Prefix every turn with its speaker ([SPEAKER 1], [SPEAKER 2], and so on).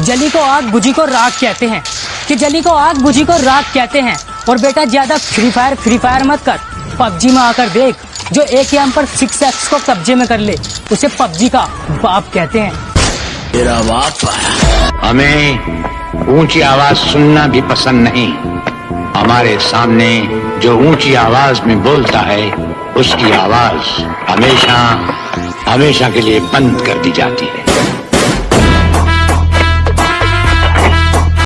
[SPEAKER 1] जली को आग, बुझी को राग कहते हैं। कि जली को आग, बुझी को राग कहते हैं। और बेटा, ज़्यादा फ्री फायर फ्री फायर मत कर। पबजी में आकर देख, जो एक एम पर सिक्स एक्स को कब्जे में कर ले, उसे पबजी का बाप कहते हैं।
[SPEAKER 2] तेरा बाप
[SPEAKER 3] हमें ऊँची आवाज़ सुनना भी पसंद नहीं। हमारे सामने जो ऊँची आवाज़ में बोलता है, उसकी आवाज़ हमेशा हमेशा के लिए बंद कर दी जाती है।